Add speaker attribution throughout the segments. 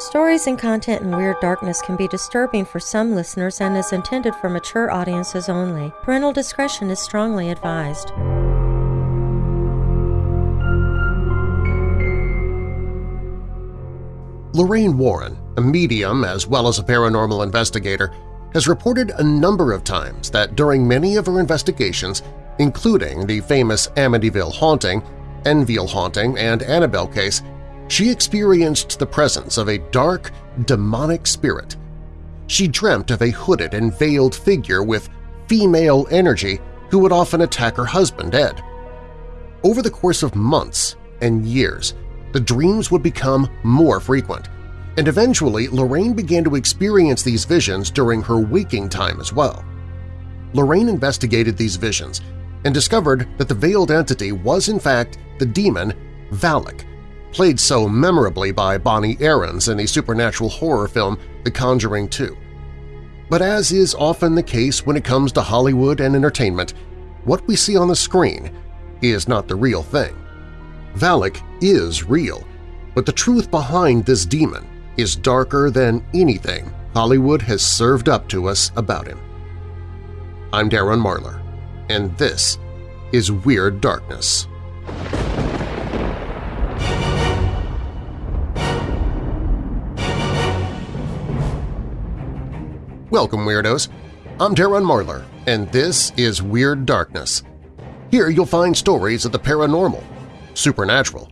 Speaker 1: Stories and content in Weird Darkness can be disturbing for some listeners and is intended for mature audiences only. Parental discretion is strongly advised.
Speaker 2: Lorraine Warren, a medium as well as a paranormal investigator, has reported a number of times that during many of her investigations, including the famous Amityville haunting, Enfield haunting, and Annabelle case, she experienced the presence of a dark, demonic spirit. She dreamt of a hooded and veiled figure with female energy who would often attack her husband, Ed. Over the course of months and years, the dreams would become more frequent, and eventually Lorraine began to experience these visions during her waking time as well. Lorraine investigated these visions and discovered that the veiled entity was in fact the demon Valak, played so memorably by Bonnie Aarons in the supernatural horror film The Conjuring 2. But as is often the case when it comes to Hollywood and entertainment, what we see on the screen is not the real thing. Valak is real, but the truth behind this demon is darker than anything Hollywood has served up to us about him. I'm Darren Marlar, and this is Weird Darkness. Welcome, Weirdos! I'm Darren Marlar, and this is Weird Darkness. Here you'll find stories of the paranormal, supernatural,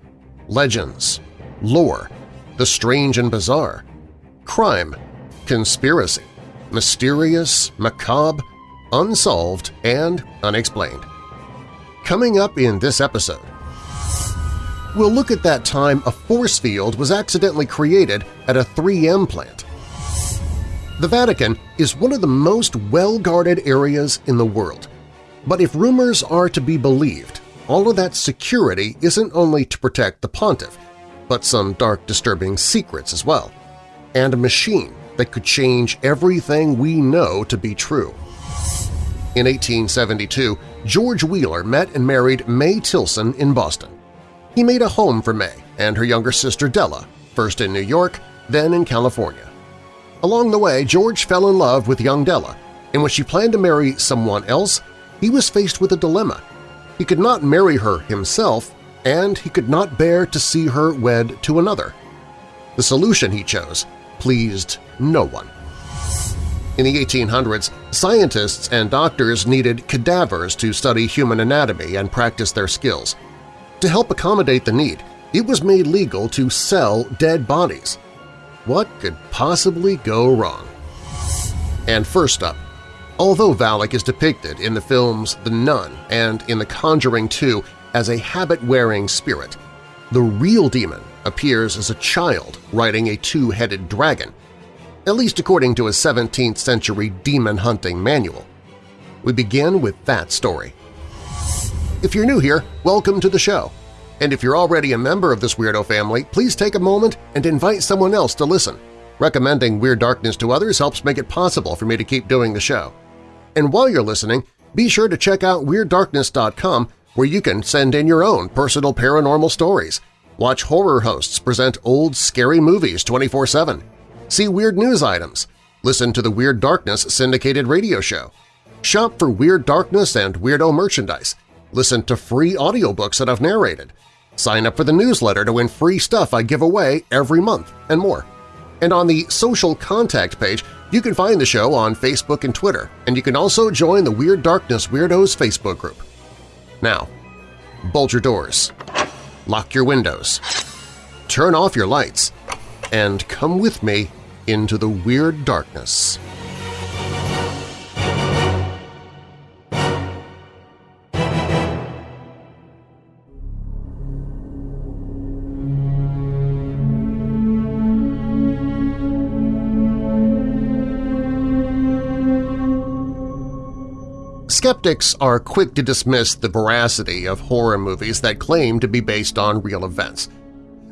Speaker 2: legends, lore, the strange and bizarre, crime, conspiracy, mysterious, macabre, unsolved, and unexplained. Coming up in this episode, we'll look at that time a force field was accidentally created at a 3M plant. The Vatican is one of the most well-guarded areas in the world, but if rumors are to be believed, all of that security isn't only to protect the pontiff, but some dark disturbing secrets as well, and a machine that could change everything we know to be true. In 1872, George Wheeler met and married May Tilson in Boston. He made a home for May and her younger sister Della, first in New York, then in California. Along the way, George fell in love with young Della, and when she planned to marry someone else, he was faced with a dilemma. He could not marry her himself, and he could not bear to see her wed to another. The solution he chose pleased no one. In the 1800s, scientists and doctors needed cadavers to study human anatomy and practice their skills. To help accommodate the need, it was made legal to sell dead bodies. What could possibly go wrong? And first up, Although Valak is depicted in the films The Nun and in The Conjuring 2 as a habit-wearing spirit, the real demon appears as a child riding a two-headed dragon, at least according to a 17th-century demon-hunting manual. We begin with that story. If you're new here, welcome to the show. And if you're already a member of this weirdo family, please take a moment and invite someone else to listen. Recommending Weird Darkness to others helps make it possible for me to keep doing the show. And while you're listening, be sure to check out WeirdDarkness.com where you can send in your own personal paranormal stories, watch horror hosts present old, scary movies 24-7, see weird news items, listen to the Weird Darkness syndicated radio show, shop for Weird Darkness and Weirdo merchandise, listen to free audiobooks that I've narrated, sign up for the newsletter to win free stuff I give away every month, and more. And on the social contact page, you can find the show on Facebook and Twitter, and you can also join the Weird Darkness Weirdos Facebook group. Now, bolt your doors, lock your windows, turn off your lights, and come with me into the Weird Darkness. Skeptics are quick to dismiss the veracity of horror movies that claim to be based on real events.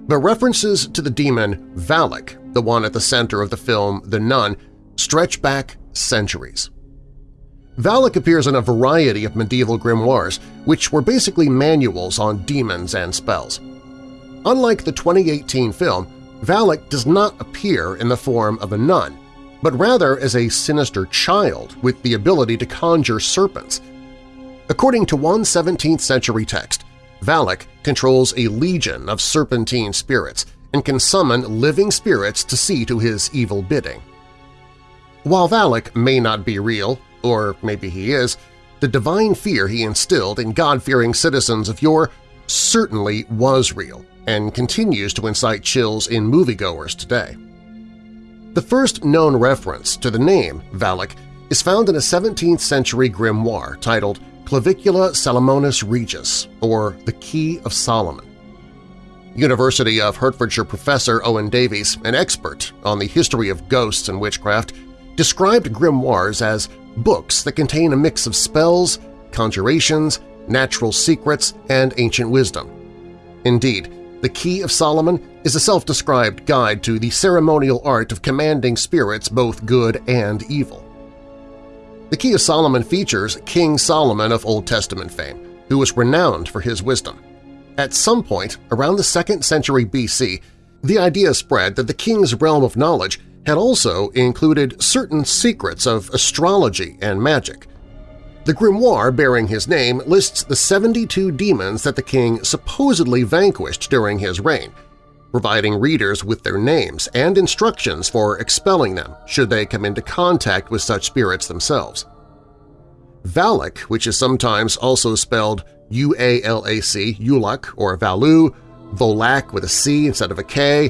Speaker 2: But references to the demon Valak, the one at the center of the film The Nun, stretch back centuries. Valak appears in a variety of medieval grimoires, which were basically manuals on demons and spells. Unlike the 2018 film, Valak does not appear in the form of a nun, but rather as a sinister child with the ability to conjure serpents. According to one 17th-century text, Valak controls a legion of serpentine spirits and can summon living spirits to see to his evil bidding. While Valak may not be real, or maybe he is, the divine fear he instilled in God-fearing citizens of yore certainly was real and continues to incite chills in moviegoers today. The first known reference to the name Valak is found in a 17th-century grimoire titled Clavicula Salomonis Regis, or the Key of Solomon. University of Hertfordshire professor Owen Davies, an expert on the history of ghosts and witchcraft, described grimoires as books that contain a mix of spells, conjurations, natural secrets, and ancient wisdom. Indeed, the Key of Solomon is a self-described guide to the ceremonial art of commanding spirits both good and evil. The Key of Solomon features King Solomon of Old Testament fame, who was renowned for his wisdom. At some point, around the 2nd century BC, the idea spread that the king's realm of knowledge had also included certain secrets of astrology and magic. The grimoire bearing his name lists the 72 demons that the king supposedly vanquished during his reign, providing readers with their names and instructions for expelling them should they come into contact with such spirits themselves. Valak, which is sometimes also spelled U-A-L-A-C, Ulak or Valu, Volak with a C instead of a K,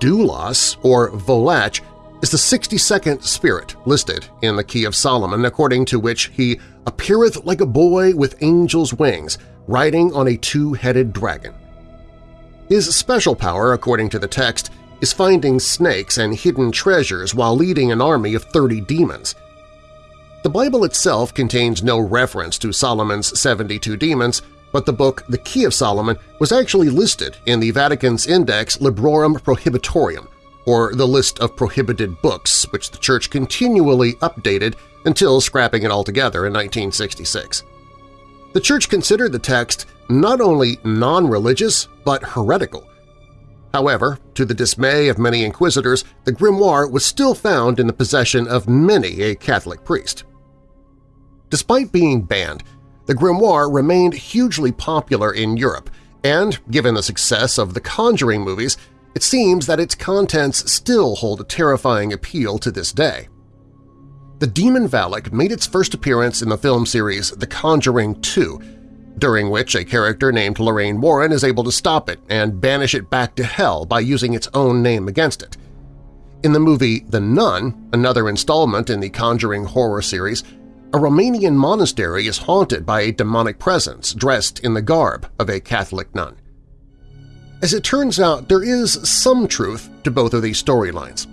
Speaker 2: Doulos or Volach is the 62nd spirit listed in the Key of Solomon, according to which he appeareth like a boy with angel's wings, riding on a two-headed dragon. His special power, according to the text, is finding snakes and hidden treasures while leading an army of 30 demons. The Bible itself contains no reference to Solomon's 72 demons, but the book The Key of Solomon was actually listed in the Vatican's Index Librorum Prohibitorum, or the list of prohibited books, which the Church continually updated until scrapping it altogether in 1966. The Church considered the text not only non-religious but heretical. However, to the dismay of many inquisitors, the grimoire was still found in the possession of many a Catholic priest. Despite being banned, the grimoire remained hugely popular in Europe, and, given the success of the Conjuring movies, it seems that its contents still hold a terrifying appeal to this day. The Demon Valak made its first appearance in the film series The Conjuring 2, during which a character named Lorraine Warren is able to stop it and banish it back to hell by using its own name against it. In the movie The Nun, another installment in the Conjuring horror series, a Romanian monastery is haunted by a demonic presence dressed in the garb of a Catholic nun. As it turns out, there is some truth to both of these storylines.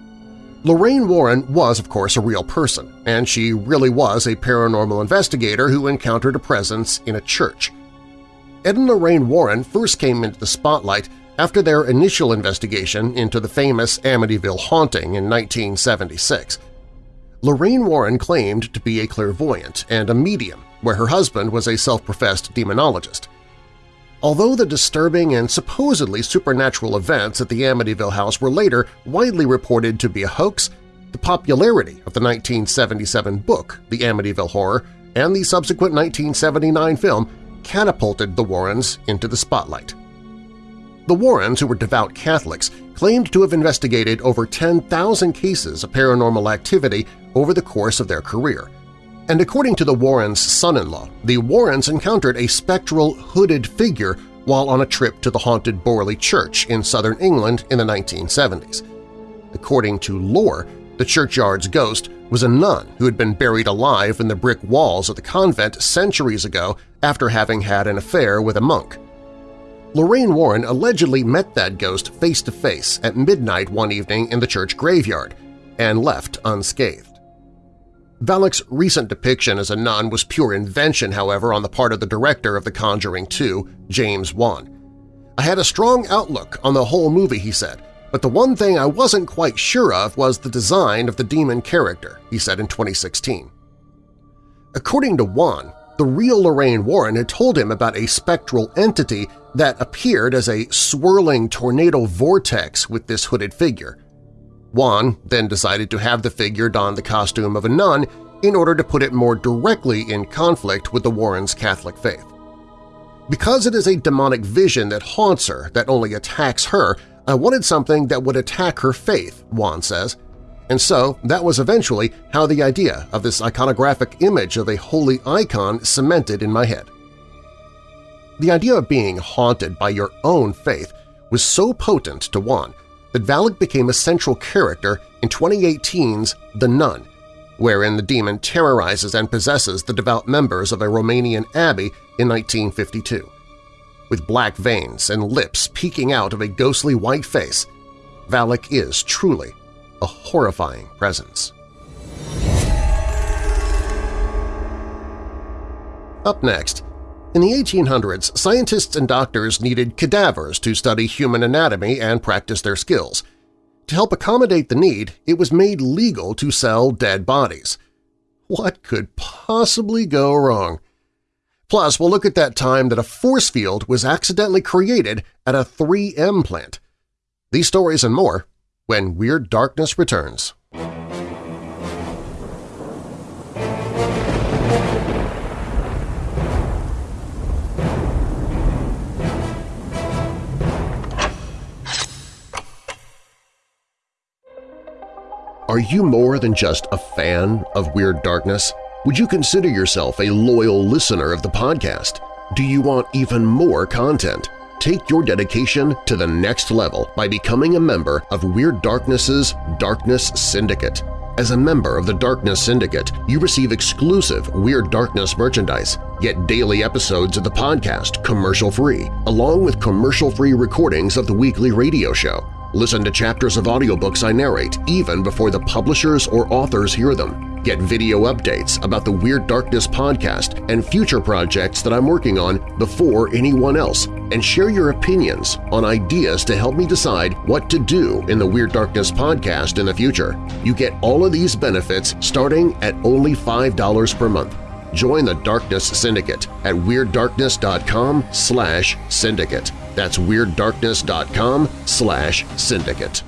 Speaker 2: Lorraine Warren was, of course, a real person, and she really was a paranormal investigator who encountered a presence in a church. Ed and Lorraine Warren first came into the spotlight after their initial investigation into the famous Amityville haunting in 1976. Lorraine Warren claimed to be a clairvoyant and a medium, where her husband was a self-professed demonologist. Although the disturbing and supposedly supernatural events at the Amityville house were later widely reported to be a hoax, the popularity of the 1977 book The Amityville Horror and the subsequent 1979 film catapulted the Warrens into the spotlight. The Warrens, who were devout Catholics, claimed to have investigated over 10,000 cases of paranormal activity over the course of their career. And according to the Warrens' son-in-law, the Warrens encountered a spectral, hooded figure while on a trip to the haunted Borley Church in southern England in the 1970s. According to lore, the churchyard's ghost was a nun who had been buried alive in the brick walls of the convent centuries ago after having had an affair with a monk. Lorraine Warren allegedly met that ghost face-to-face -face at midnight one evening in the church graveyard and left unscathed. Valak's recent depiction as a nun was pure invention, however, on the part of the director of The Conjuring 2, James Wan. I had a strong outlook on the whole movie, he said, but the one thing I wasn't quite sure of was the design of the demon character, he said in 2016. According to Wan, the real Lorraine Warren had told him about a spectral entity that appeared as a swirling tornado vortex with this hooded figure. Wan then decided to have the figure don the costume of a nun in order to put it more directly in conflict with the Warrens' Catholic faith. Because it is a demonic vision that haunts her, that only attacks her, I wanted something that would attack her faith, Wan says, and so that was eventually how the idea of this iconographic image of a holy icon cemented in my head. The idea of being haunted by your own faith was so potent to Wan that Valak became a central character in 2018's The Nun, wherein the demon terrorizes and possesses the devout members of a Romanian abbey in 1952. With black veins and lips peeking out of a ghostly white face, Valak is truly a horrifying presence. Up next, in the 1800s, scientists and doctors needed cadavers to study human anatomy and practice their skills. To help accommodate the need, it was made legal to sell dead bodies. What could possibly go wrong? Plus, we'll look at that time that a force field was accidentally created at a 3M plant. These stories and more when Weird Darkness returns. Are you more than just a fan of Weird Darkness? Would you consider yourself a loyal listener of the podcast? Do you want even more content? Take your dedication to the next level by becoming a member of Weird Darkness's Darkness Syndicate. As a member of the Darkness Syndicate, you receive exclusive Weird Darkness merchandise, get daily episodes of the podcast commercial-free, along with commercial-free recordings of the weekly radio show. Listen to chapters of audiobooks I narrate even before the publishers or authors hear them. Get video updates about the Weird Darkness podcast and future projects that I'm working on before anyone else, and share your opinions on ideas to help me decide what to do in the Weird Darkness podcast in the future. You get all of these benefits starting at only $5 per month. Join the Darkness Syndicate at WeirdDarkness.com slash syndicate. That's WeirdDarkness.com slash syndicate.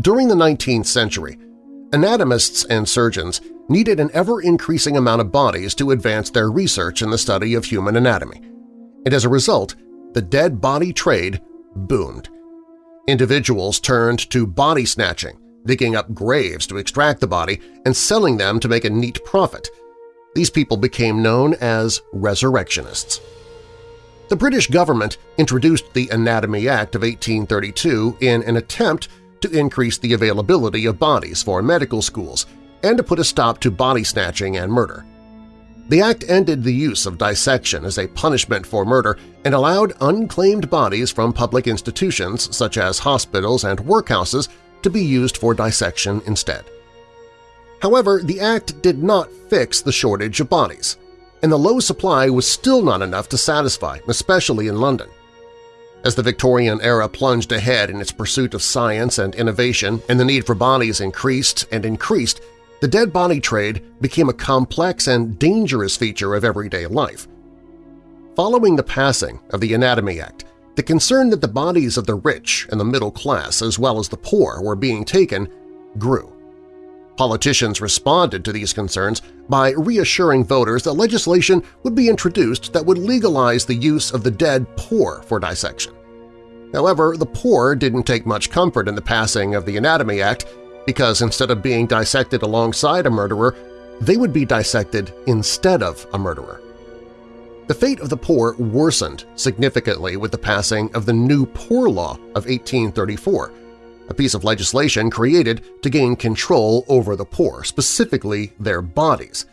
Speaker 2: During the 19th century, anatomists and surgeons needed an ever-increasing amount of bodies to advance their research in the study of human anatomy, and as a result, the dead body trade boomed. Individuals turned to body snatching, digging up graves to extract the body and selling them to make a neat profit. These people became known as resurrectionists. The British government introduced the Anatomy Act of 1832 in an attempt to increase the availability of bodies for medical schools and to put a stop to body snatching and murder. The act ended the use of dissection as a punishment for murder and allowed unclaimed bodies from public institutions such as hospitals and workhouses to be used for dissection instead. However, the act did not fix the shortage of bodies, and the low supply was still not enough to satisfy, especially in London. As the Victorian era plunged ahead in its pursuit of science and innovation and the need for bodies increased and increased, the dead body trade became a complex and dangerous feature of everyday life. Following the passing of the Anatomy Act, the concern that the bodies of the rich and the middle class as well as the poor were being taken grew. Politicians responded to these concerns by reassuring voters that legislation would be introduced that would legalize the use of the dead poor for dissection. However, the poor didn't take much comfort in the passing of the Anatomy Act because instead of being dissected alongside a murderer, they would be dissected instead of a murderer. The fate of the poor worsened significantly with the passing of the New Poor Law of 1834, a piece of legislation created to gain control over the poor, specifically their bodies.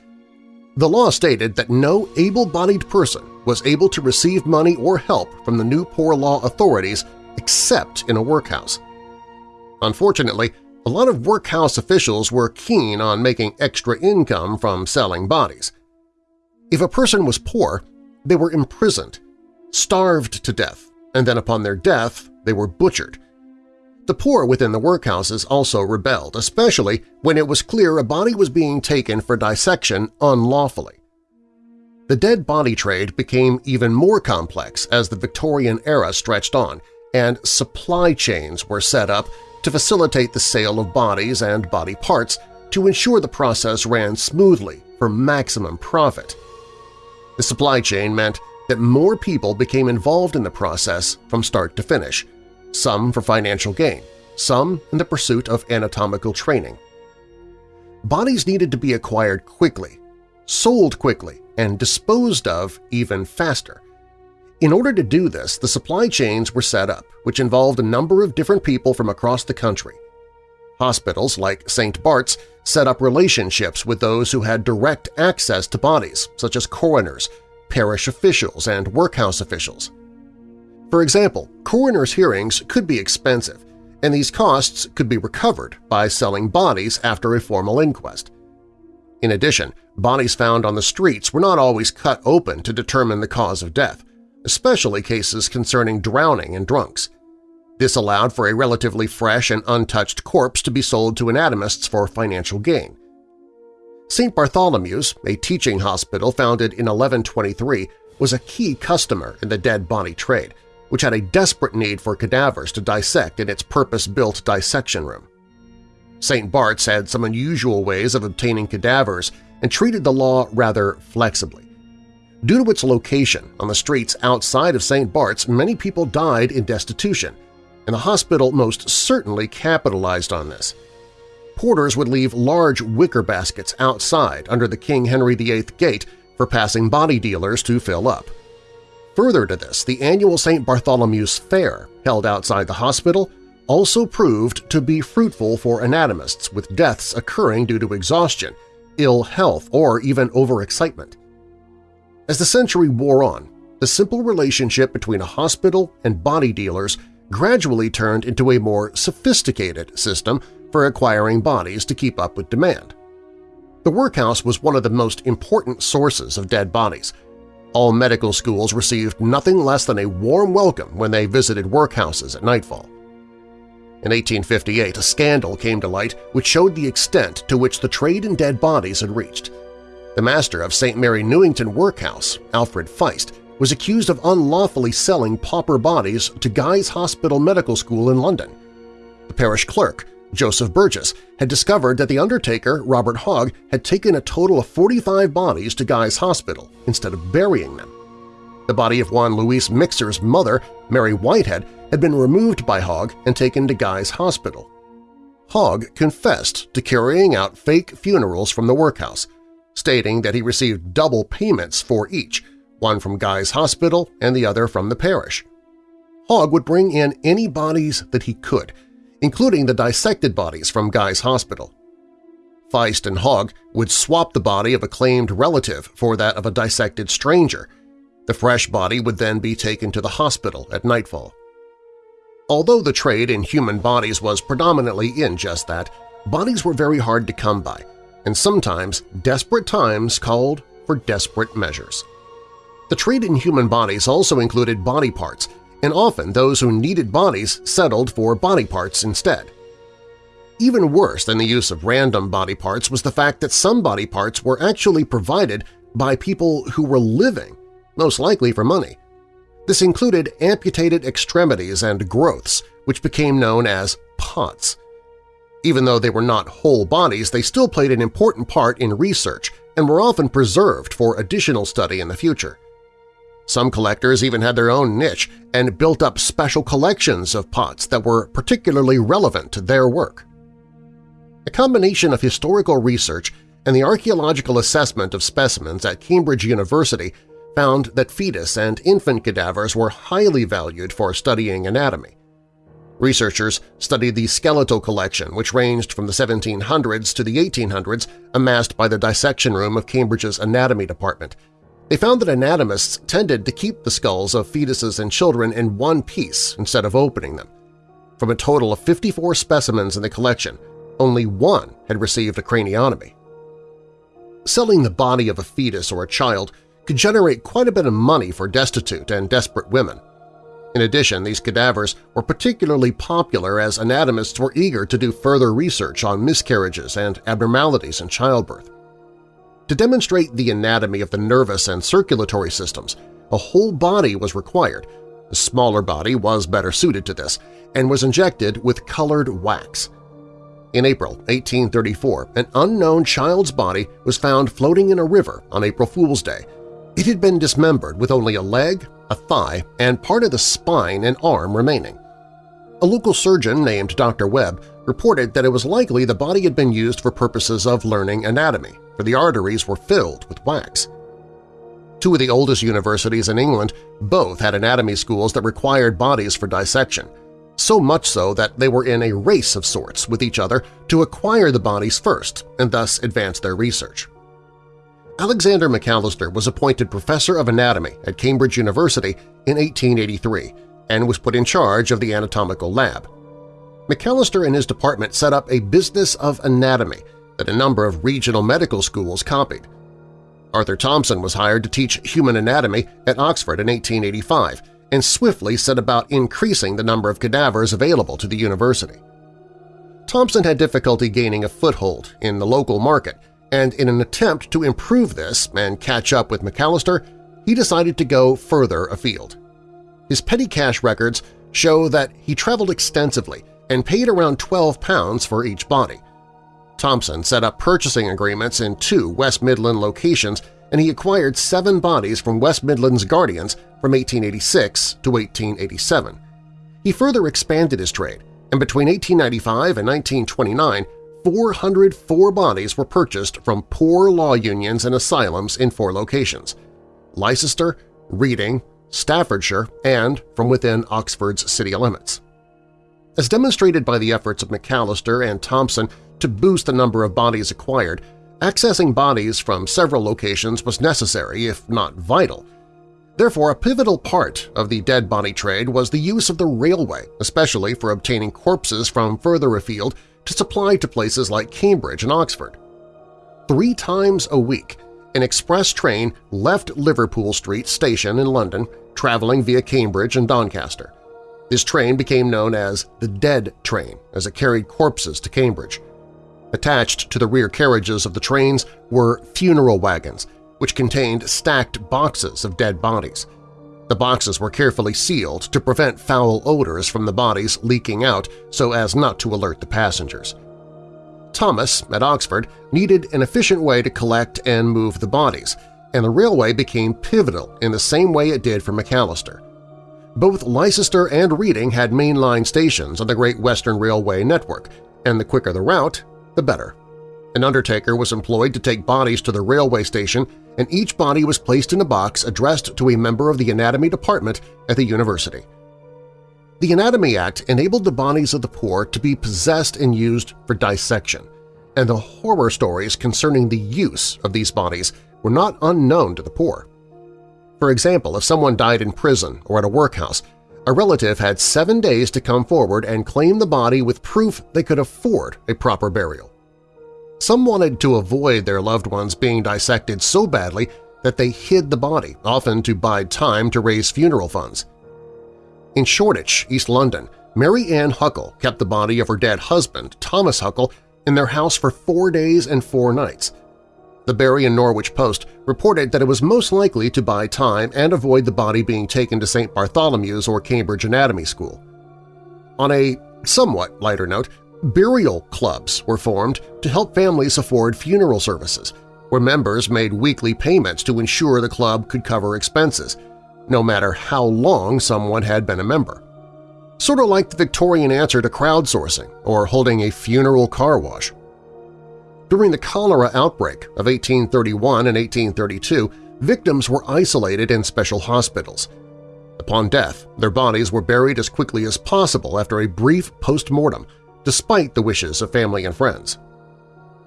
Speaker 2: The law stated that no able-bodied person was able to receive money or help from the new poor law authorities except in a workhouse. Unfortunately, a lot of workhouse officials were keen on making extra income from selling bodies. If a person was poor, they were imprisoned, starved to death, and then upon their death they were butchered. The poor within the workhouses also rebelled, especially when it was clear a body was being taken for dissection unlawfully. The dead body trade became even more complex as the Victorian era stretched on and supply chains were set up to facilitate the sale of bodies and body parts to ensure the process ran smoothly for maximum profit. The supply chain meant that more people became involved in the process from start to finish, some for financial gain, some in the pursuit of anatomical training. Bodies needed to be acquired quickly, sold quickly, and disposed of even faster. In order to do this, the supply chains were set up, which involved a number of different people from across the country. Hospitals like St. Bart's set up relationships with those who had direct access to bodies, such as coroners, parish officials, and workhouse officials. For example, coroner's hearings could be expensive, and these costs could be recovered by selling bodies after a formal inquest. In addition, bodies found on the streets were not always cut open to determine the cause of death, especially cases concerning drowning and drunks. This allowed for a relatively fresh and untouched corpse to be sold to anatomists for financial gain. St. Bartholomew's, a teaching hospital founded in 1123, was a key customer in the dead body trade, which had a desperate need for cadavers to dissect in its purpose-built dissection room. St. Bart's had some unusual ways of obtaining cadavers and treated the law rather flexibly. Due to its location on the streets outside of St. Bart's, many people died in destitution, and the hospital most certainly capitalized on this. Porters would leave large wicker baskets outside under the King Henry VIII gate for passing body dealers to fill up. Further to this, the annual St. Bartholomew's Fair, held outside the hospital, also proved to be fruitful for anatomists with deaths occurring due to exhaustion, ill health, or even overexcitement. As the century wore on, the simple relationship between a hospital and body dealers gradually turned into a more sophisticated system for acquiring bodies to keep up with demand. The workhouse was one of the most important sources of dead bodies – all medical schools received nothing less than a warm welcome when they visited workhouses at nightfall. In 1858, a scandal came to light which showed the extent to which the trade in dead bodies had reached. The master of St. Mary Newington Workhouse, Alfred Feist, was accused of unlawfully selling pauper bodies to Guy's Hospital Medical School in London. The parish clerk, Joseph Burgess, had discovered that the undertaker, Robert Hogg, had taken a total of 45 bodies to Guy's Hospital instead of burying them. The body of Juan Luis Mixer's mother, Mary Whitehead, had been removed by Hogg and taken to Guy's Hospital. Hogg confessed to carrying out fake funerals from the workhouse, stating that he received double payments for each, one from Guy's Hospital and the other from the parish. Hogg would bring in any bodies that he could, including the dissected bodies from Guy's Hospital. Feist and Hogg would swap the body of a claimed relative for that of a dissected stranger. The fresh body would then be taken to the hospital at nightfall. Although the trade in human bodies was predominantly in just that, bodies were very hard to come by, and sometimes desperate times called for desperate measures. The trade in human bodies also included body parts and often those who needed bodies settled for body parts instead. Even worse than the use of random body parts was the fact that some body parts were actually provided by people who were living, most likely for money. This included amputated extremities and growths, which became known as pots. Even though they were not whole bodies, they still played an important part in research and were often preserved for additional study in the future. Some collectors even had their own niche and built up special collections of pots that were particularly relevant to their work. A combination of historical research and the archaeological assessment of specimens at Cambridge University found that fetus and infant cadavers were highly valued for studying anatomy. Researchers studied the skeletal collection, which ranged from the 1700s to the 1800s, amassed by the dissection room of Cambridge's anatomy department – they found that anatomists tended to keep the skulls of fetuses and children in one piece instead of opening them. From a total of 54 specimens in the collection, only one had received a craniotomy. Selling the body of a fetus or a child could generate quite a bit of money for destitute and desperate women. In addition, these cadavers were particularly popular as anatomists were eager to do further research on miscarriages and abnormalities in childbirth. To demonstrate the anatomy of the nervous and circulatory systems, a whole body was required. The smaller body was better suited to this and was injected with colored wax. In April 1834, an unknown child's body was found floating in a river on April Fool's Day. It had been dismembered with only a leg, a thigh, and part of the spine and arm remaining. A local surgeon named Dr. Webb reported that it was likely the body had been used for purposes of learning anatomy, for the arteries were filled with wax. Two of the oldest universities in England both had anatomy schools that required bodies for dissection, so much so that they were in a race of sorts with each other to acquire the bodies first and thus advance their research. Alexander Macalister was appointed professor of anatomy at Cambridge University in 1883 and was put in charge of the anatomical lab. Macalister and his department set up a business of anatomy that a number of regional medical schools copied. Arthur Thomson was hired to teach human anatomy at Oxford in 1885 and swiftly set about increasing the number of cadavers available to the university. Thomson had difficulty gaining a foothold in the local market and in an attempt to improve this and catch up with Macalister, he decided to go further afield. His petty cash records show that he traveled extensively and paid around 12 pounds for each body. Thomson set up purchasing agreements in two West Midland locations and he acquired seven bodies from West Midland's Guardians from 1886 to 1887. He further expanded his trade, and between 1895 and 1929 404 bodies were purchased from poor law unions and asylums in four locations – Leicester, Reading, Staffordshire, and from within Oxford's city limits. As demonstrated by the efforts of Macalister and Thomson to boost the number of bodies acquired, accessing bodies from several locations was necessary, if not vital. Therefore, a pivotal part of the dead body trade was the use of the railway, especially for obtaining corpses from further afield to supply to places like Cambridge and Oxford. Three times a week, an express train left Liverpool Street Station in London, traveling via Cambridge and Doncaster. This train became known as the Dead Train, as it carried corpses to Cambridge. Attached to the rear carriages of the trains were funeral wagons, which contained stacked boxes of dead bodies. The boxes were carefully sealed to prevent foul odors from the bodies leaking out so as not to alert the passengers. Thomas, at Oxford, needed an efficient way to collect and move the bodies, and the railway became pivotal in the same way it did for Macalister. Both Leicester and Reading had mainline stations on the Great Western Railway network, and the quicker the route, the better. An undertaker was employed to take bodies to the railway station and each body was placed in a box addressed to a member of the anatomy department at the university. The Anatomy Act enabled the bodies of the poor to be possessed and used for dissection, and the horror stories concerning the use of these bodies were not unknown to the poor. For example, if someone died in prison or at a workhouse, a relative had seven days to come forward and claim the body with proof they could afford a proper burial. Some wanted to avoid their loved ones being dissected so badly that they hid the body, often to bide time to raise funeral funds. In Shoreditch, East London, Mary Ann Huckle kept the body of her dead husband, Thomas Huckle, in their house for four days and four nights. The Bury and Norwich Post reported that it was most likely to buy time and avoid the body being taken to St. Bartholomew's or Cambridge Anatomy School. On a somewhat lighter note, Burial clubs were formed to help families afford funeral services, where members made weekly payments to ensure the club could cover expenses, no matter how long someone had been a member. Sort of like the Victorian answer to crowdsourcing or holding a funeral car wash. During the cholera outbreak of 1831 and 1832, victims were isolated in special hospitals. Upon death, their bodies were buried as quickly as possible after a brief post-mortem despite the wishes of family and friends.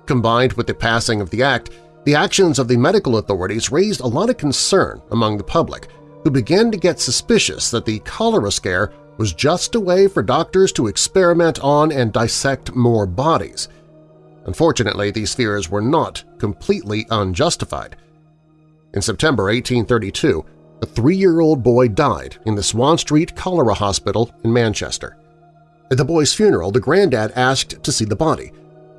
Speaker 2: Combined with the passing of the act, the actions of the medical authorities raised a lot of concern among the public, who began to get suspicious that the cholera scare was just a way for doctors to experiment on and dissect more bodies, Unfortunately, these fears were not completely unjustified. In September 1832, a three-year-old boy died in the Swan Street Cholera Hospital in Manchester. At the boy's funeral, the granddad asked to see the body,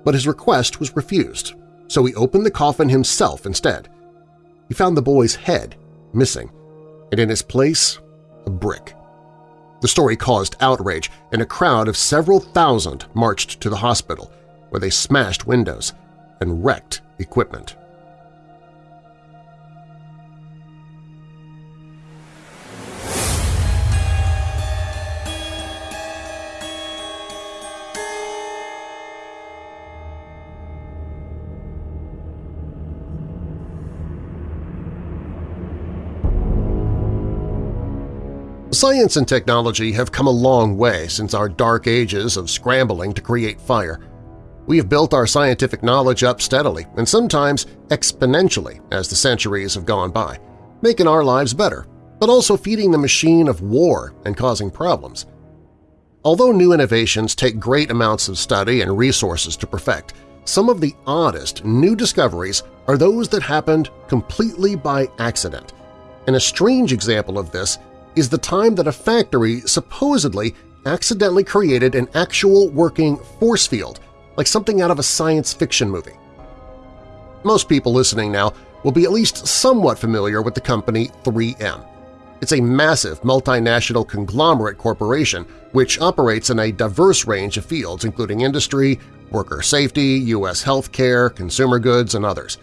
Speaker 2: but his request was refused, so he opened the coffin himself instead. He found the boy's head missing, and in its place, a brick. The story caused outrage, and a crowd of several thousand marched to the hospital, where they smashed windows and wrecked equipment. Science and technology have come a long way since our dark ages of scrambling to create fire. We have built our scientific knowledge up steadily and sometimes exponentially as the centuries have gone by, making our lives better, but also feeding the machine of war and causing problems. Although new innovations take great amounts of study and resources to perfect, some of the oddest new discoveries are those that happened completely by accident. And a strange example of this is the time that a factory supposedly accidentally created an actual working force field, like something out of a science fiction movie. Most people listening now will be at least somewhat familiar with the company 3M. It's a massive multinational conglomerate corporation which operates in a diverse range of fields including industry, worker safety, U.S. healthcare, consumer goods, and others.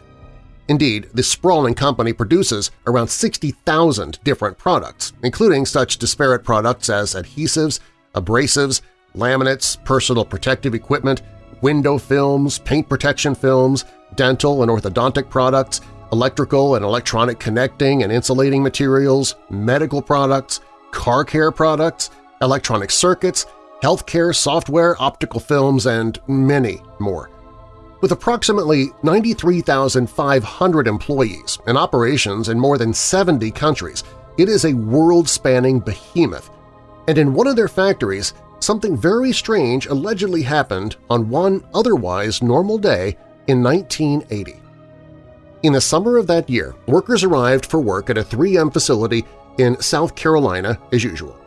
Speaker 2: Indeed, this sprawling company produces around 60,000 different products, including such disparate products as adhesives, abrasives, laminates, personal protective equipment, window films, paint protection films, dental and orthodontic products, electrical and electronic connecting and insulating materials, medical products, car care products, electronic circuits, healthcare software, optical films, and many more. With approximately 93,500 employees and operations in more than 70 countries, it is a world-spanning behemoth. And in one of their factories, something very strange allegedly happened on one otherwise normal day in 1980. In the summer of that year, workers arrived for work at a 3M facility in South Carolina as usual.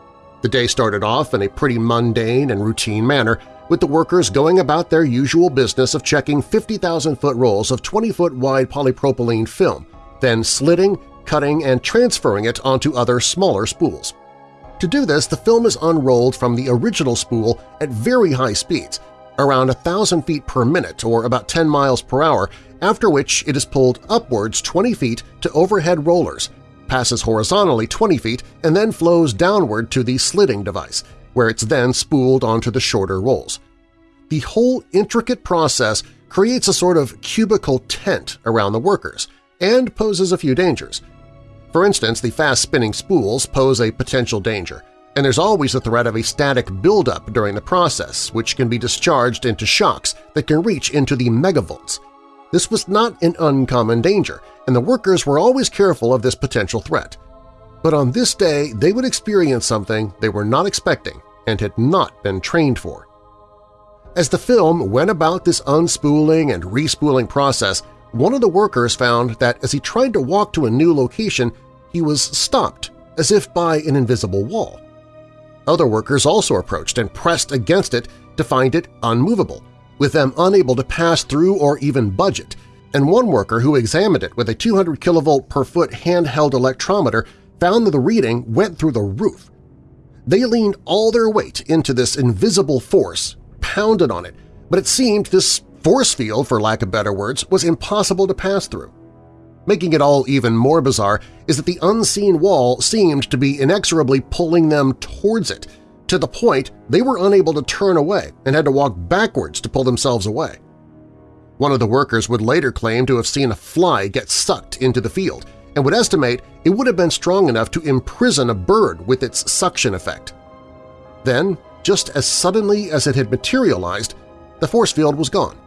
Speaker 2: The day started off in a pretty mundane and routine manner, with the workers going about their usual business of checking 50,000-foot rolls of 20-foot wide polypropylene film, then slitting, cutting, and transferring it onto other smaller spools. To do this, the film is unrolled from the original spool at very high speeds, around 1,000 feet per minute or about 10 miles per hour, after which it is pulled upwards 20 feet to overhead rollers, passes horizontally 20 feet, and then flows downward to the slitting device, where it's then spooled onto the shorter rolls. The whole intricate process creates a sort of cubical tent around the workers and poses a few dangers. For instance, the fast-spinning spools pose a potential danger, and there's always the threat of a static buildup during the process, which can be discharged into shocks that can reach into the megavolts. This was not an uncommon danger, and the workers were always careful of this potential threat. But on this day, they would experience something they were not expecting and had not been trained for. As the film went about this unspooling and respooling process, one of the workers found that as he tried to walk to a new location, he was stopped, as if by an invisible wall. Other workers also approached and pressed against it to find it unmovable, with them unable to pass through or even budge it, and one worker who examined it with a 200 kilovolt per foot handheld electrometer found that the reading went through the roof. They leaned all their weight into this invisible force, pounded on it, but it seemed this force field, for lack of better words, was impossible to pass through. Making it all even more bizarre is that the unseen wall seemed to be inexorably pulling them towards it, to the point they were unable to turn away and had to walk backwards to pull themselves away. One of the workers would later claim to have seen a fly get sucked into the field and would estimate it would have been strong enough to imprison a bird with its suction effect. Then, just as suddenly as it had materialized, the force field was gone.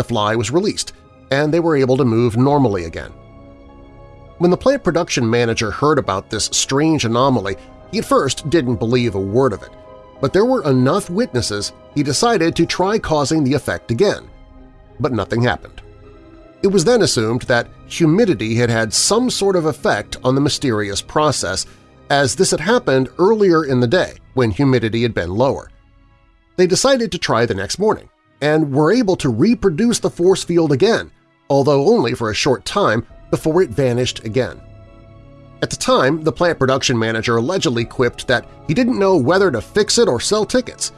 Speaker 2: The fly was released, and they were able to move normally again. When the plant production manager heard about this strange anomaly, he at first didn't believe a word of it, but there were enough witnesses he decided to try causing the effect again. but nothing happened. It was then assumed that humidity had had some sort of effect on the mysterious process, as this had happened earlier in the day when humidity had been lower. They decided to try the next morning, and were able to reproduce the force field again, although only for a short time before it vanished again. At the time, the plant production manager allegedly quipped that he didn't know whether to fix it or sell tickets.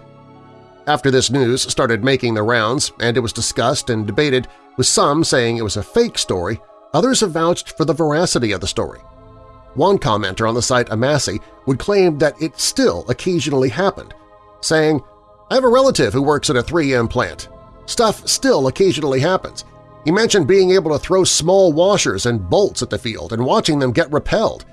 Speaker 2: After this news started making the rounds and it was discussed and debated, with some saying it was a fake story, others have vouched for the veracity of the story. One commenter on the site Amasi would claim that it still occasionally happened, saying, I have a relative who works at a 3M plant. Stuff still occasionally happens. He mentioned being able to throw small washers and bolts at the field and watching them get repelled.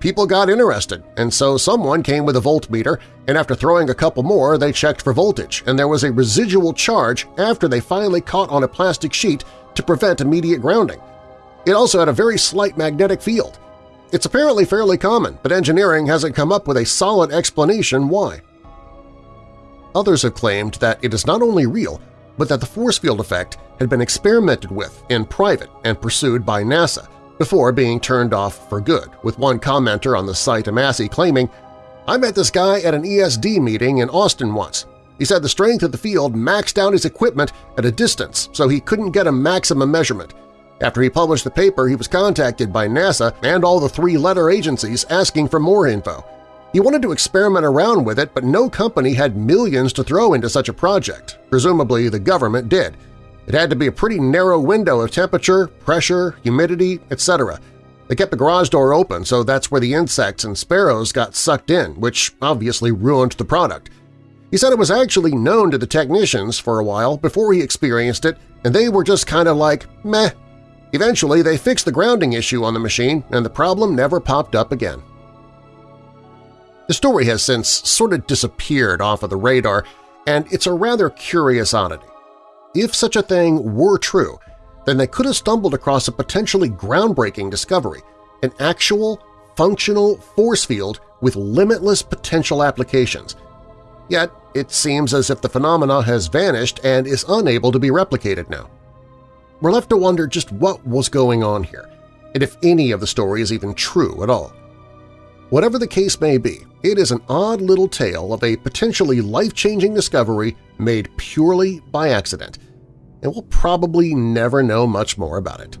Speaker 2: People got interested, and so someone came with a voltmeter, and after throwing a couple more, they checked for voltage, and there was a residual charge after they finally caught on a plastic sheet to prevent immediate grounding. It also had a very slight magnetic field. It's apparently fairly common, but engineering hasn't come up with a solid explanation why. Others have claimed that it is not only real, but that the force field effect had been experimented with in private and pursued by NASA before being turned off for good, with one commenter on the site Amasi claiming, I met this guy at an ESD meeting in Austin once. He said the strength of the field maxed out his equipment at a distance, so he couldn't get a maximum measurement. After he published the paper, he was contacted by NASA and all the three-letter agencies asking for more info. He wanted to experiment around with it, but no company had millions to throw into such a project. Presumably the government did. It had to be a pretty narrow window of temperature, pressure, humidity, etc. They kept the garage door open, so that's where the insects and sparrows got sucked in, which obviously ruined the product. He said it was actually known to the technicians for a while before he experienced it, and they were just kind of like, meh. Eventually, they fixed the grounding issue on the machine, and the problem never popped up again. The story has since sort of disappeared off of the radar, and it's a rather curious oddity. If such a thing were true, then they could have stumbled across a potentially groundbreaking discovery, an actual, functional force field with limitless potential applications. Yet it seems as if the phenomena has vanished and is unable to be replicated now. We're left to wonder just what was going on here, and if any of the story is even true at all. Whatever the case may be, it is an odd little tale of a potentially life-changing discovery made purely by accident, and we'll probably never know much more about it.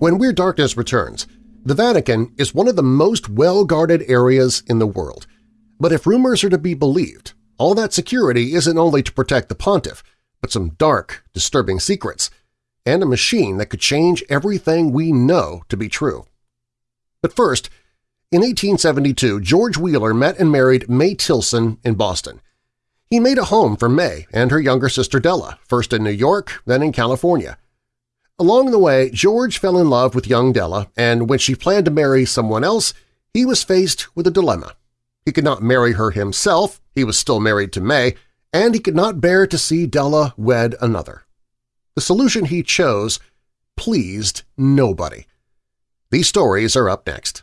Speaker 2: When Weird Darkness returns, the Vatican is one of the most well-guarded areas in the world. But if rumors are to be believed, all that security isn't only to protect the pontiff, but some dark, disturbing secrets, and a machine that could change everything we know to be true. But first, in 1872, George Wheeler met and married May Tilson in Boston. He made a home for May and her younger sister Della, first in New York, then in California. Along the way, George fell in love with young Della, and when she planned to marry someone else, he was faced with a dilemma. He could not marry her himself, he was still married to May, and he could not bear to see Della wed another. The solution he chose pleased nobody. These stories are up next.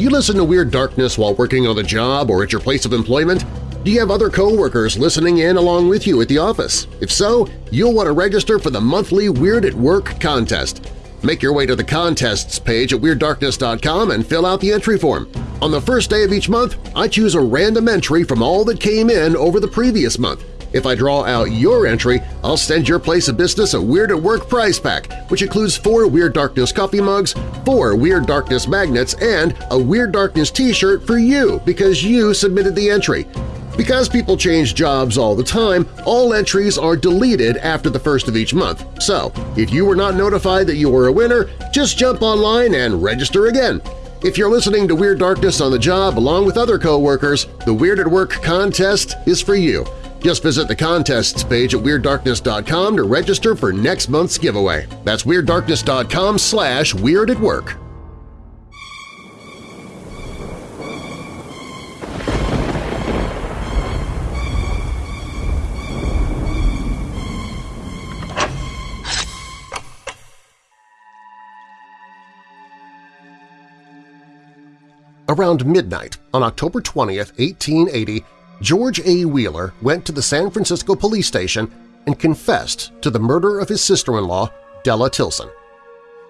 Speaker 2: Do you listen to Weird Darkness while working on the job or at your place of employment? Do you have other coworkers listening in along with you at the office? If so, you'll want to register for the monthly Weird at Work contest. Make your way to the Contests page at WeirdDarkness.com and fill out the entry form. On the first day of each month, I choose a random entry from all that came in over the previous month. If I draw out your entry, I'll send your place of business a Weird at Work prize pack, which includes four Weird Darkness coffee mugs, four Weird Darkness magnets, and a Weird Darkness t-shirt for you because you submitted the entry. Because people change jobs all the time, all entries are deleted after the first of each month. So, if you were not notified that you were a winner, just jump online and register again. If you're listening to Weird Darkness on the job along with other coworkers, the Weird at Work contest is for you. Just visit the contests page at WeirdDarkness.com to register for next month's giveaway. That's WeirdDarkness.com slash Weird at Work. Around midnight on October 20, 1880, George A. Wheeler went to the San Francisco police station and confessed to the murder of his sister-in-law, Della Tilson.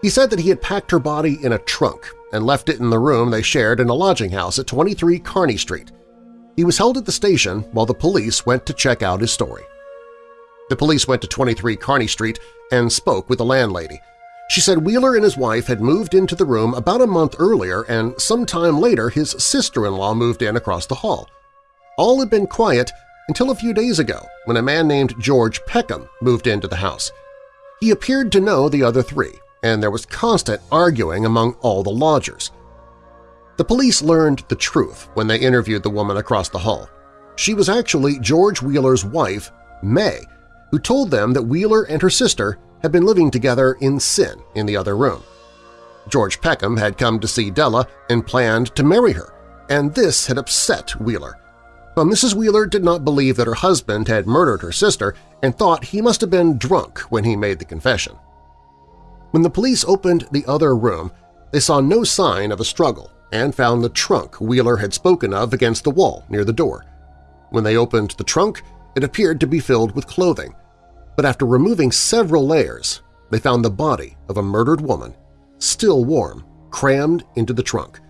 Speaker 2: He said that he had packed her body in a trunk and left it in the room they shared in a lodging house at 23 Kearny Street. He was held at the station while the police went to check out his story. The police went to 23 Kearny Street and spoke with the landlady. She said Wheeler and his wife had moved into the room about a month earlier and sometime later his sister-in-law moved in across the hall. All had been quiet until a few days ago when a man named George Peckham moved into the house. He appeared to know the other three, and there was constant arguing among all the lodgers. The police learned the truth when they interviewed the woman across the hall. She was actually George Wheeler's wife, May, who told them that Wheeler and her sister had been living together in sin in the other room. George Peckham had come to see Della and planned to marry her, and this had upset Wheeler, but Mrs. Wheeler did not believe that her husband had murdered her sister and thought he must have been drunk when he made the confession. When the police opened the other room, they saw no sign of a struggle and found the trunk Wheeler had spoken of against the wall near the door. When they opened the trunk, it appeared to be filled with clothing, but after removing several layers, they found the body of a murdered woman, still warm, crammed into the trunk.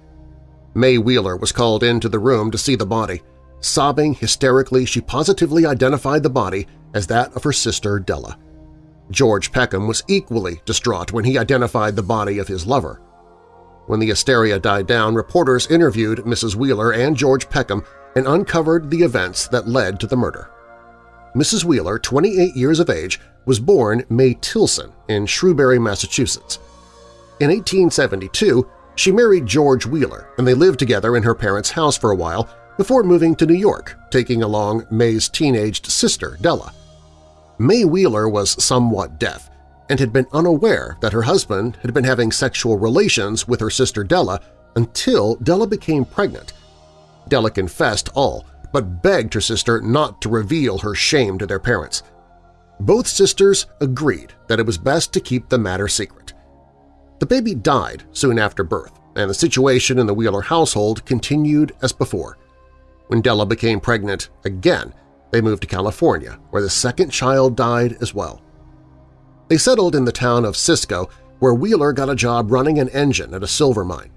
Speaker 2: May Wheeler was called into the room to see the body. Sobbing hysterically, she positively identified the body as that of her sister Della. George Peckham was equally distraught when he identified the body of his lover. When the hysteria died down, reporters interviewed Mrs. Wheeler and George Peckham and uncovered the events that led to the murder. Mrs. Wheeler, 28 years of age, was born May Tilson in Shrewsbury, Massachusetts. In 1872, she married George Wheeler, and they lived together in her parents' house for a while before moving to New York, taking along May's teenaged sister, Della. May Wheeler was somewhat deaf and had been unaware that her husband had been having sexual relations with her sister Della until Della became pregnant. Della confessed all, but begged her sister not to reveal her shame to their parents. Both sisters agreed that it was best to keep the matter secret. The baby died soon after birth, and the situation in the Wheeler household continued as before. When Della became pregnant again, they moved to California, where the second child died as well. They settled in the town of Cisco, where Wheeler got a job running an engine at a silver mine.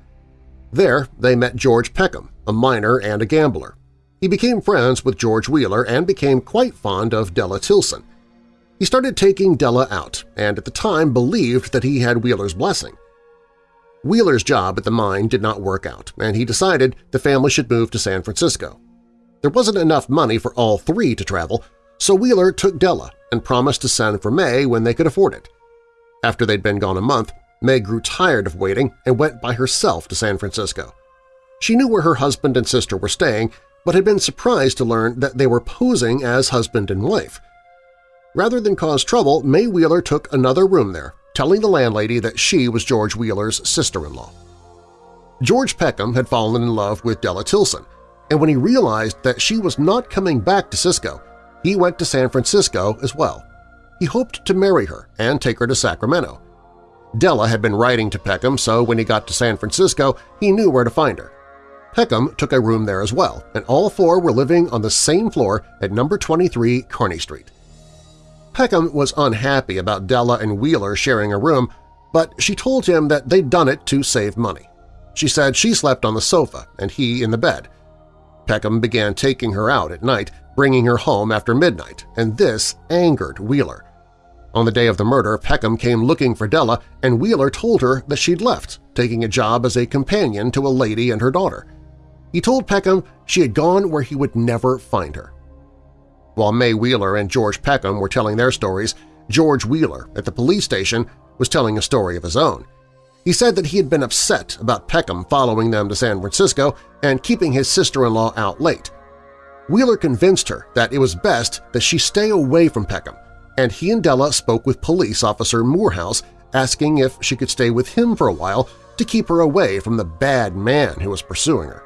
Speaker 2: There, they met George Peckham, a miner and a gambler. He became friends with George Wheeler and became quite fond of Della Tilson. He started taking Della out and at the time believed that he had Wheeler's blessing. Wheeler's job at the mine did not work out, and he decided the family should move to San Francisco. There wasn't enough money for all three to travel, so Wheeler took Della and promised to send for May when they could afford it. After they'd been gone a month, May grew tired of waiting and went by herself to San Francisco. She knew where her husband and sister were staying, but had been surprised to learn that they were posing as husband and wife. Rather than cause trouble, May Wheeler took another room there telling the landlady that she was George Wheeler's sister-in-law. George Peckham had fallen in love with Della Tilson, and when he realized that she was not coming back to Cisco, he went to San Francisco as well. He hoped to marry her and take her to Sacramento. Della had been writing to Peckham, so when he got to San Francisco, he knew where to find her. Peckham took a room there as well, and all four were living on the same floor at number 23 Kearny Street. Peckham was unhappy about Della and Wheeler sharing a room, but she told him that they'd done it to save money. She said she slept on the sofa and he in the bed. Peckham began taking her out at night, bringing her home after midnight, and this angered Wheeler. On the day of the murder, Peckham came looking for Della, and Wheeler told her that she'd left, taking a job as a companion to a lady and her daughter. He told Peckham she had gone where he would never find her. While May Wheeler and George Peckham were telling their stories, George Wheeler at the police station was telling a story of his own. He said that he had been upset about Peckham following them to San Francisco and keeping his sister-in-law out late. Wheeler convinced her that it was best that she stay away from Peckham, and he and Della spoke with police officer Morehouse asking if she could stay with him for a while to keep her away from the bad man who was pursuing her.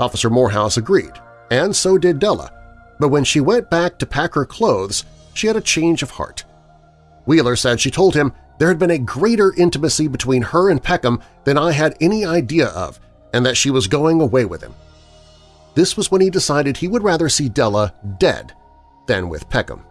Speaker 2: Officer Morehouse agreed, and so did Della, but when she went back to pack her clothes, she had a change of heart. Wheeler said she told him there had been a greater intimacy between her and Peckham than I had any idea of, and that she was going away with him. This was when he decided he would rather see Della dead than with Peckham.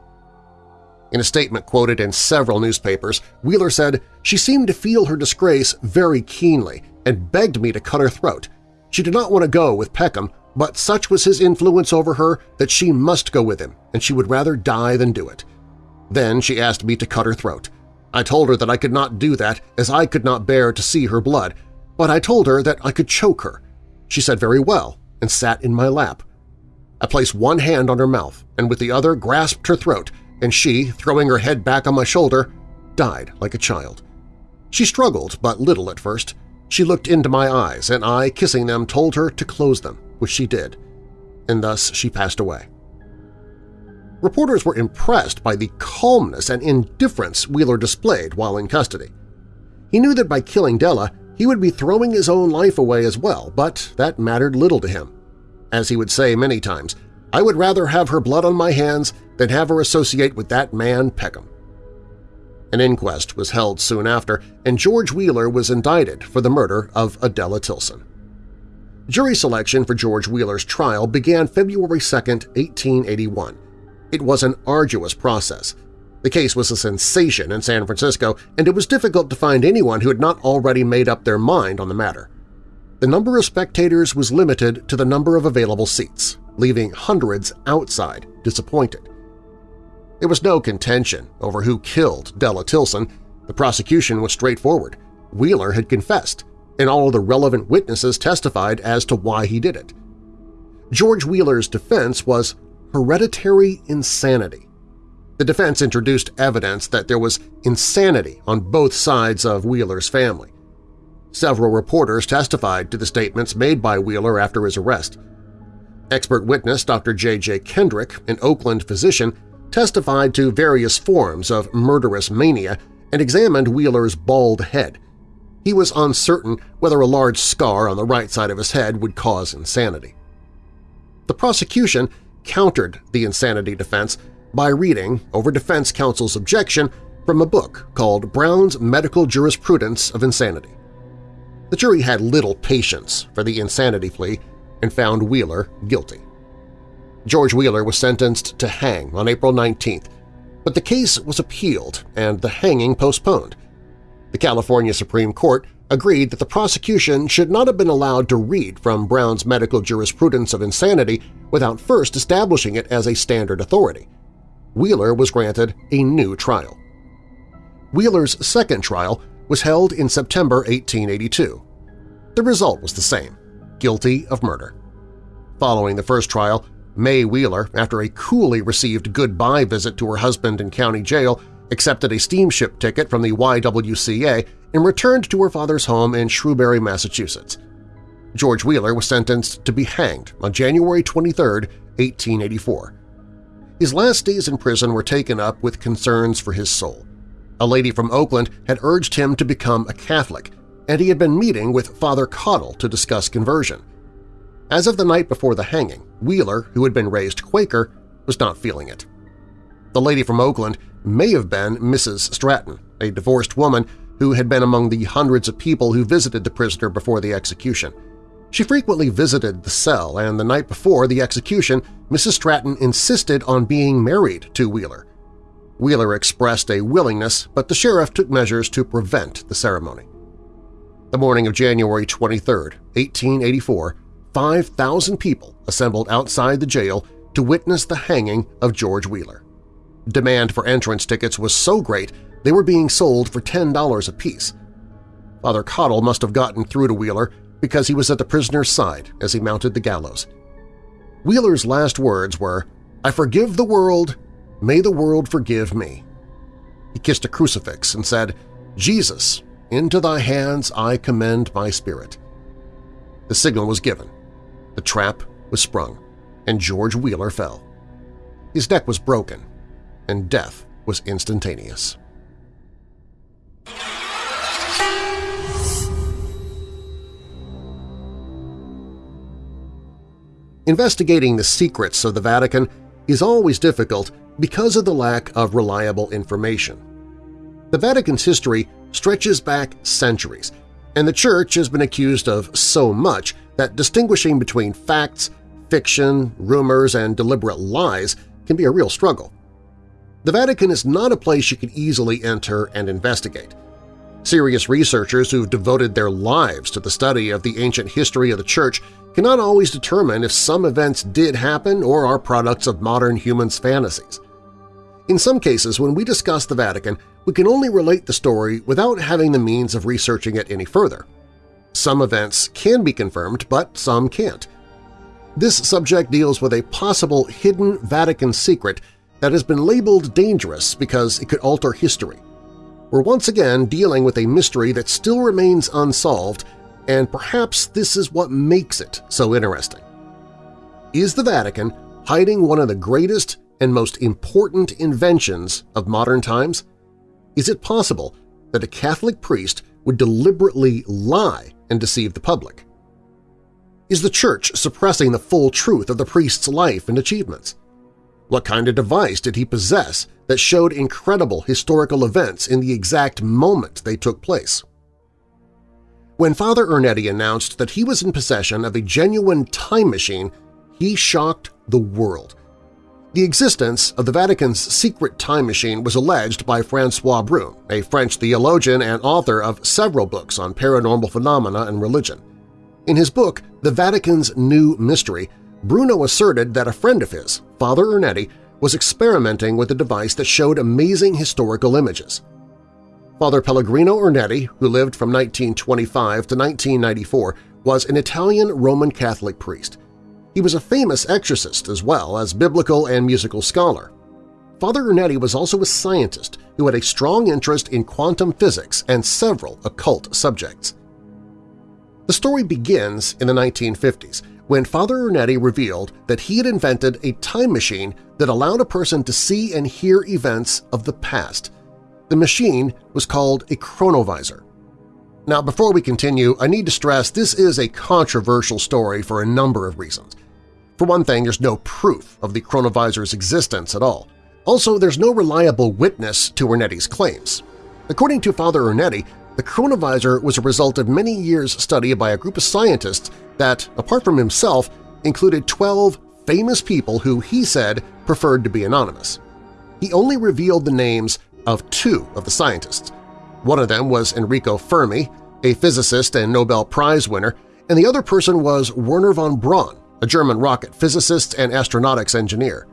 Speaker 2: In a statement quoted in several newspapers, Wheeler said, she seemed to feel her disgrace very keenly and begged me to cut her throat. She did not want to go with Peckham, but such was his influence over her that she must go with him, and she would rather die than do it. Then she asked me to cut her throat. I told her that I could not do that as I could not bear to see her blood, but I told her that I could choke her. She said very well and sat in my lap. I placed one hand on her mouth and with the other grasped her throat, and she, throwing her head back on my shoulder, died like a child. She struggled but little at first. She looked into my eyes, and I, kissing them, told her to close them, which she did, and thus she passed away. Reporters were impressed by the calmness and indifference Wheeler displayed while in custody. He knew that by killing Della, he would be throwing his own life away as well, but that mattered little to him. As he would say many times, I would rather have her blood on my hands than have her associate with that man Peckham. An inquest was held soon after, and George Wheeler was indicted for the murder of Adela Tilson. Jury selection for George Wheeler's trial began February 2, 1881. It was an arduous process. The case was a sensation in San Francisco, and it was difficult to find anyone who had not already made up their mind on the matter. The number of spectators was limited to the number of available seats, leaving hundreds outside disappointed. There was no contention over who killed Della Tilson. The prosecution was straightforward. Wheeler had confessed, and all the relevant witnesses testified as to why he did it. George Wheeler's defense was hereditary insanity. The defense introduced evidence that there was insanity on both sides of Wheeler's family. Several reporters testified to the statements made by Wheeler after his arrest. Expert witness Dr. J.J. Kendrick, an Oakland physician, testified to various forms of murderous mania and examined Wheeler's bald head. He was uncertain whether a large scar on the right side of his head would cause insanity. The prosecution countered the insanity defense by reading, over defense counsel's objection, from a book called Brown's Medical Jurisprudence of Insanity. The jury had little patience for the insanity plea and found Wheeler guilty. George Wheeler was sentenced to hang on April 19th, but the case was appealed and the hanging postponed. The California Supreme Court agreed that the prosecution should not have been allowed to read from Brown's medical jurisprudence of insanity without first establishing it as a standard authority. Wheeler was granted a new trial. Wheeler's second trial was held in September 1882. The result was the same – guilty of murder. Following the first trial, May Wheeler, after a coolly received goodbye visit to her husband in county jail, accepted a steamship ticket from the YWCA and returned to her father's home in Shrewsbury, Massachusetts. George Wheeler was sentenced to be hanged on January 23, 1884. His last days in prison were taken up with concerns for his soul. A lady from Oakland had urged him to become a Catholic, and he had been meeting with Father Cottle to discuss conversion. As of the night before the hanging, Wheeler, who had been raised Quaker, was not feeling it. The lady from Oakland may have been Mrs. Stratton, a divorced woman who had been among the hundreds of people who visited the prisoner before the execution. She frequently visited the cell, and the night before the execution, Mrs. Stratton insisted on being married to Wheeler. Wheeler expressed a willingness, but the sheriff took measures to prevent the ceremony. The morning of January 23, 1884, 5,000 people assembled outside the jail to witness the hanging of George Wheeler. Demand for entrance tickets was so great they were being sold for $10 apiece. Father Cottle must have gotten through to Wheeler because he was at the prisoner's side as he mounted the gallows. Wheeler's last words were, I forgive the world, may the world forgive me. He kissed a crucifix and said, Jesus, into thy hands I commend my spirit. The signal was given. The trap was sprung. and George Wheeler fell. His neck was broken, and death was instantaneous. Investigating the secrets of the Vatican is always difficult because of the lack of reliable information. The Vatican's history stretches back centuries, and the Church has been accused of so much that distinguishing between facts, fiction, rumors, and deliberate lies can be a real struggle. The Vatican is not a place you can easily enter and investigate. Serious researchers who've devoted their lives to the study of the ancient history of the Church cannot always determine if some events did happen or are products of modern humans' fantasies. In some cases, when we discuss the Vatican, we can only relate the story without having the means of researching it any further. Some events can be confirmed, but some can't. This subject deals with a possible hidden Vatican secret that has been labeled dangerous because it could alter history. We're once again dealing with a mystery that still remains unsolved and perhaps this is what makes it so interesting. Is the Vatican hiding one of the greatest and most important inventions of modern times? Is it possible that a Catholic priest would deliberately lie and deceive the public? Is the Church suppressing the full truth of the priest's life and achievements? What kind of device did he possess that showed incredible historical events in the exact moment they took place? When Father Ernetti announced that he was in possession of a genuine time machine, he shocked the world. The existence of the Vatican's secret time machine was alleged by Francois Brune, a French theologian and author of several books on paranormal phenomena and religion. In his book, The Vatican's New Mystery, Bruno asserted that a friend of his, Father Ernetti, was experimenting with a device that showed amazing historical images. Father Pellegrino Ernetti, who lived from 1925 to 1994, was an Italian Roman Catholic priest. He was a famous exorcist as well as biblical and musical scholar. Father Ernetti was also a scientist who had a strong interest in quantum physics and several occult subjects. The story begins in the 1950s when Father Ernetti revealed that he had invented a time machine that allowed a person to see and hear events of the past – the machine was called a chronovisor. Now, before we continue, I need to stress this is a controversial story for a number of reasons. For one thing, there's no proof of the chronovisor's existence at all. Also, there's no reliable witness to Ernetti's claims. According to Father Ernetti, the chronovisor was a result of many years' study by a group of scientists that, apart from himself, included 12 famous people who he said preferred to be anonymous. He only revealed the names of two of the scientists. One of them was Enrico Fermi, a physicist and Nobel Prize winner, and the other person was Wernher von Braun, a German rocket physicist and astronautics engineer.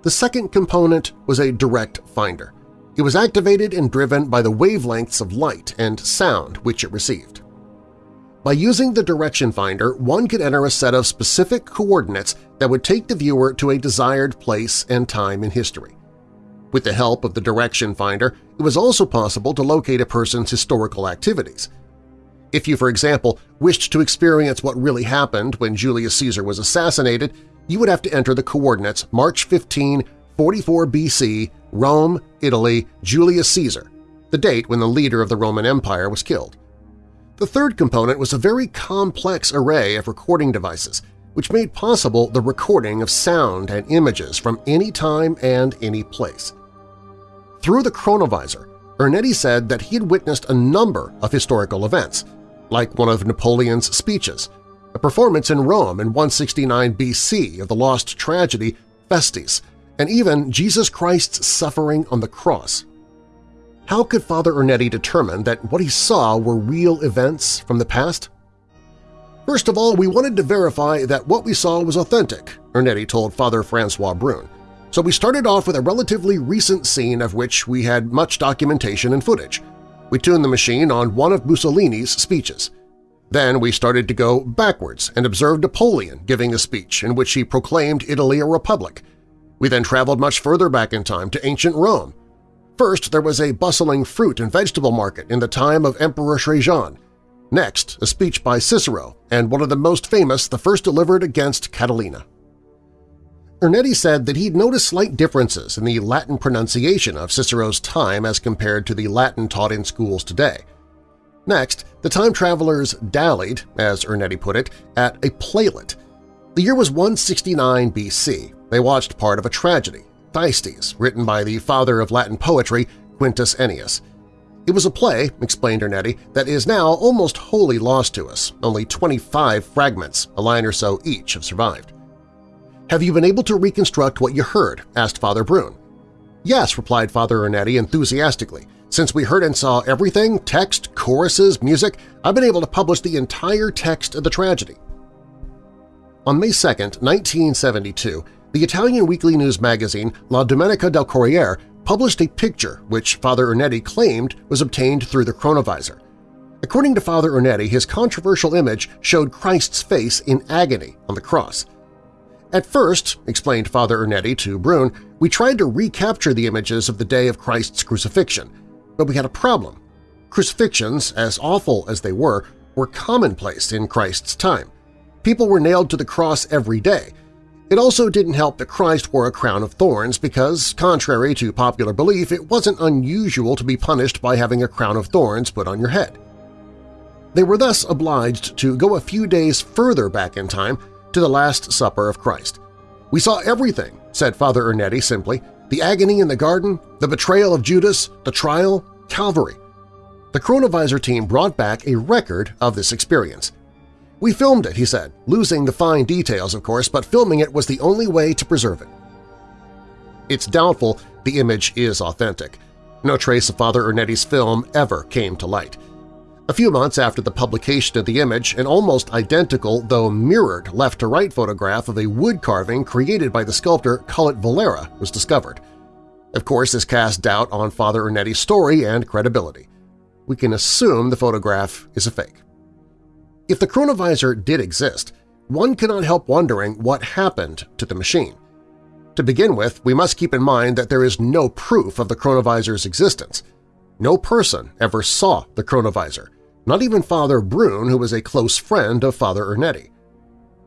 Speaker 2: The second component was a direct finder. It was activated and driven by the wavelengths of light and sound which it received. By using the direction finder, one could enter a set of specific coordinates that would take the viewer to a desired place and time in history. With the help of the direction finder, it was also possible to locate a person's historical activities. If you, for example, wished to experience what really happened when Julius Caesar was assassinated, you would have to enter the coordinates March 15, 44 BC, Rome, Italy, Julius Caesar, the date when the leader of the Roman Empire was killed. The third component was a very complex array of recording devices, which made possible the recording of sound and images from any time and any place. Through the chronovisor, Ernetti said that he had witnessed a number of historical events, like one of Napoleon's speeches, a performance in Rome in 169 BC of the lost tragedy Thyestes, and even Jesus Christ's suffering on the cross. How could Father Ernetti determine that what he saw were real events from the past? First of all, we wanted to verify that what we saw was authentic, Ernetti told Father Francois Brune. So we started off with a relatively recent scene of which we had much documentation and footage. We tuned the machine on one of Mussolini's speeches. Then we started to go backwards and observed Napoleon giving a speech in which he proclaimed Italy a republic. We then traveled much further back in time to ancient Rome. First, there was a bustling fruit and vegetable market in the time of Emperor Trajan. Next, a speech by Cicero and one of the most famous the first delivered against Catalina. Ernetti said that he'd noticed slight differences in the Latin pronunciation of Cicero's time as compared to the Latin taught in schools today. Next, the time travelers dallied, as Ernetti put it, at a playlet. The year was 169 BC. They watched part of a tragedy, Thyestes, written by the father of Latin poetry, Quintus Ennius. It was a play, explained Ernetti, that is now almost wholly lost to us. Only 25 fragments, a line or so each, have survived. Have you been able to reconstruct what you heard? asked Father Brune. Yes, replied Father Ernetti enthusiastically. Since we heard and saw everything, text, choruses, music, I've been able to publish the entire text of the tragedy. On May 2, 1972, the Italian weekly news magazine La Domenica del Corriere published a picture which Father Ernetti claimed was obtained through the chronovisor. According to Father Ernetti, his controversial image showed Christ's face in agony on the cross. At first, explained Father Ernetti to Brune, we tried to recapture the images of the day of Christ's crucifixion, but we had a problem. Crucifixions, as awful as they were, were commonplace in Christ's time. People were nailed to the cross every day, it also didn't help that Christ wore a crown of thorns because, contrary to popular belief, it wasn't unusual to be punished by having a crown of thorns put on your head. They were thus obliged to go a few days further back in time to the Last Supper of Christ. We saw everything, said Father Ernetti simply, the agony in the garden, the betrayal of Judas, the trial, Calvary. The Chronovisor team brought back a record of this experience. We filmed it, he said, losing the fine details, of course, but filming it was the only way to preserve it. It's doubtful the image is authentic. No trace of Father Ernetti's film ever came to light. A few months after the publication of the image, an almost identical, though mirrored left-to-right photograph of a wood carving created by the sculptor Cullot Valera was discovered. Of course, this cast doubt on Father Ernetti's story and credibility. We can assume the photograph is a fake. If the chronovisor did exist, one cannot help wondering what happened to the machine. To begin with, we must keep in mind that there is no proof of the chronovisor's existence. No person ever saw the chronovisor, not even Father Brune, who was a close friend of Father Ernetti.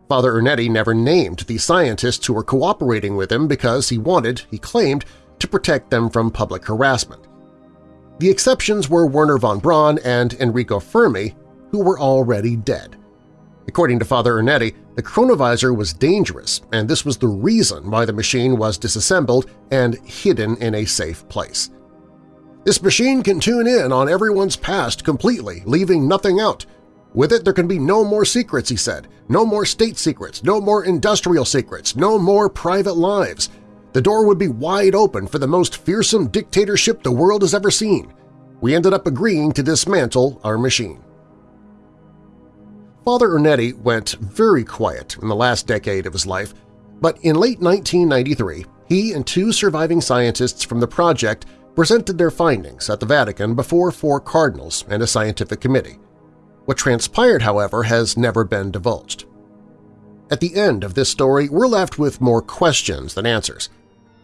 Speaker 2: Father Ernetti never named the scientists who were cooperating with him because he wanted, he claimed, to protect them from public harassment. The exceptions were Wernher von Braun and Enrico Fermi, who were already dead. According to Father Ernetti, the chronovisor was dangerous, and this was the reason why the machine was disassembled and hidden in a safe place. This machine can tune in on everyone's past completely, leaving nothing out. With it there can be no more secrets, he said, no more state secrets, no more industrial secrets, no more private lives. The door would be wide open for the most fearsome dictatorship the world has ever seen. We ended up agreeing to dismantle our machine. Father Ernetti went very quiet in the last decade of his life, but in late 1993 he and two surviving scientists from the project presented their findings at the Vatican before four cardinals and a scientific committee. What transpired, however, has never been divulged. At the end of this story, we're left with more questions than answers.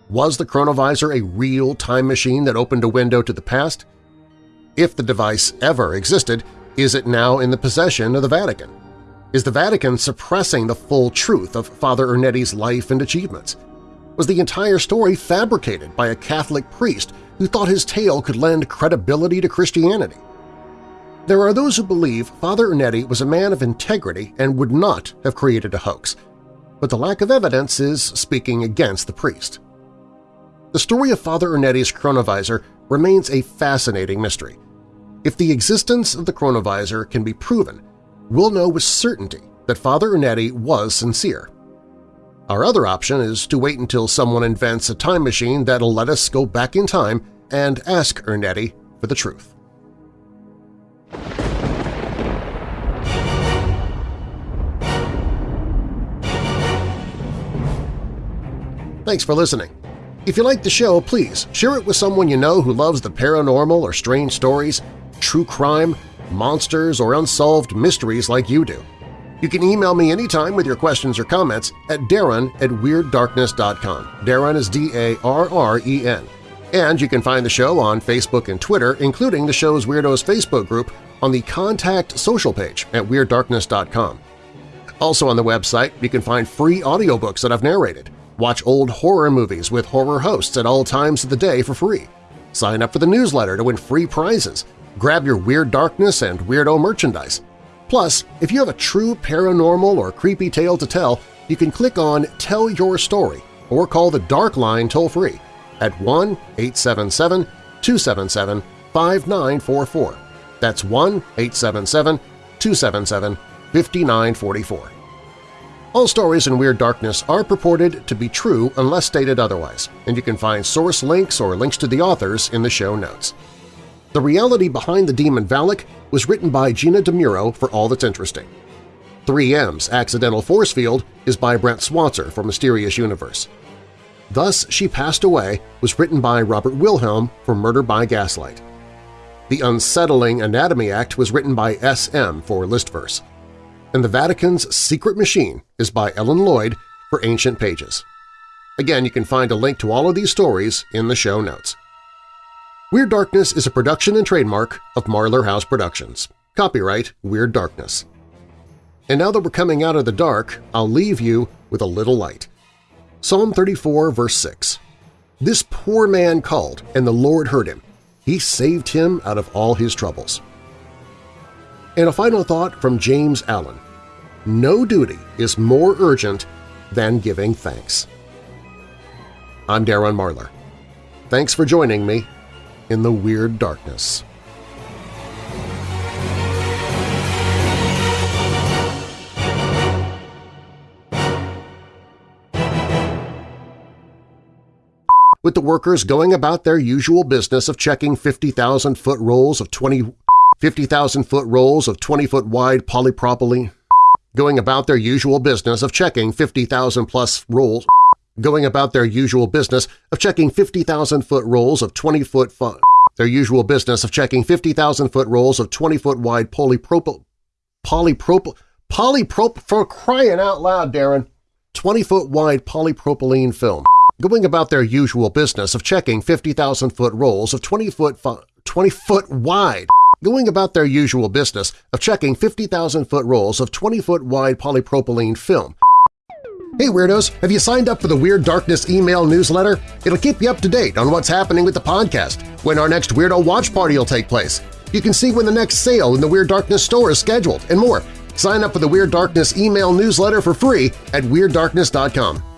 Speaker 2: Was the chronovisor a real time machine that opened a window to the past? If the device ever existed, is it now in the possession of the Vatican? Is the Vatican suppressing the full truth of Father Ernetti's life and achievements? Was the entire story fabricated by a Catholic priest who thought his tale could lend credibility to Christianity? There are those who believe Father Ernetti was a man of integrity and would not have created a hoax, but the lack of evidence is speaking against the priest. The story of Father Ernetti's chronovisor remains a fascinating mystery, if the existence of the chronovisor can be proven, we'll know with certainty that Father Ernetti was sincere. Our other option is to wait until someone invents a time machine that'll let us go back in time and ask Ernetti for the truth. Thanks for listening. If you like the show, please share it with someone you know who loves the paranormal or strange stories true crime, monsters, or unsolved mysteries like you do. You can email me anytime with your questions or comments at darren at WeirdDarkness.com. Darren is D-A-R-R-E-N. And you can find the show on Facebook and Twitter, including the show's Weirdos Facebook group on the Contact social page at WeirdDarkness.com. Also on the website, you can find free audiobooks that I've narrated. Watch old horror movies with horror hosts at all times of the day for free. Sign up for the newsletter to win free prizes. Grab your Weird Darkness and Weirdo merchandise. Plus, if you have a true paranormal or creepy tale to tell, you can click on Tell Your Story or call the Dark Line toll-free at 1-877-277-5944. That's 1-877-277-5944. All stories in Weird Darkness are purported to be true unless stated otherwise, and you can find source links or links to the authors in the show notes. The reality behind the demon Valak was written by Gina Dimuro for All That's Interesting. 3M's Accidental Force Field is by Brent Swancer for Mysterious Universe. Thus She Passed Away was written by Robert Wilhelm for Murder by Gaslight. The Unsettling Anatomy Act was written by S.M. for Listverse. And The Vatican's Secret Machine is by Ellen Lloyd for Ancient Pages. Again, you can find a link to all of these stories in the show notes. Weird Darkness is a production and trademark of Marlar House Productions. Copyright Weird Darkness. And now that we're coming out of the dark, I'll leave you with a little light. Psalm 34, verse 6. This poor man called, and the Lord heard him. He saved him out of all his troubles. And a final thought from James Allen. No duty is more urgent than giving thanks. I'm Darren Marlar. Thanks for joining me in the Weird Darkness. with the workers going about their usual business of checking 50,000-foot rolls of 20 50,000-foot rolls of 20-foot wide polypropylene, going about their usual business of checking 50,000-plus rolls, going about their usual business of checking 50,000-foot rolls of 20-foot their usual business of checking 50,000-foot rolls of 20-foot wide polypropyl polypropyl polyprop for crying out loud, Darren, 20-foot wide polypropylene film going about their usual business of checking 50,000-foot rolls of 20-foot 20-foot wide, going about their usual business of checking 50,000-foot rolls of 20-foot wide polypropylene film. Hey Weirdos, have you signed up for the Weird Darkness email newsletter? It'll keep you up to date on what's happening with the podcast, when our next Weirdo Watch Party will take place. You can see when the next sale in the Weird Darkness store is scheduled, and more. Sign up for the Weird Darkness email newsletter for free at WeirdDarkness.com.